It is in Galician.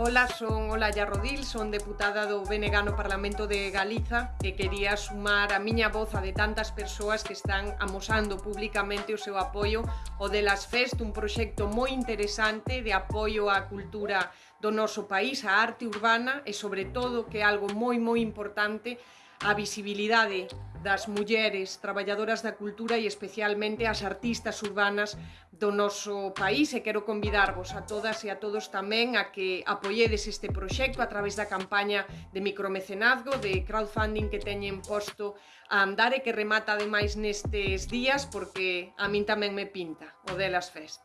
Ola, son Olaya Rodil, son deputada do BNG no Parlamento de Galiza e quería sumar a miña voz a de tantas persoas que están amosando públicamente o seu apoio ao de Las Fest, un proxecto moi interesante de apoio á cultura do noso país, á arte urbana e, sobre todo, que é algo moi, moi importante, a visibilidade das mulleres traballadoras da cultura e especialmente as artistas urbanas do noso país e quero convidarvos a todas e a todos tamén a que apoiedes este proxecto a través da campaña de micromecenazgo, de crowdfunding que teñen posto a andar e que remata ademais nestes días porque a min tamén me pinta o delas fest.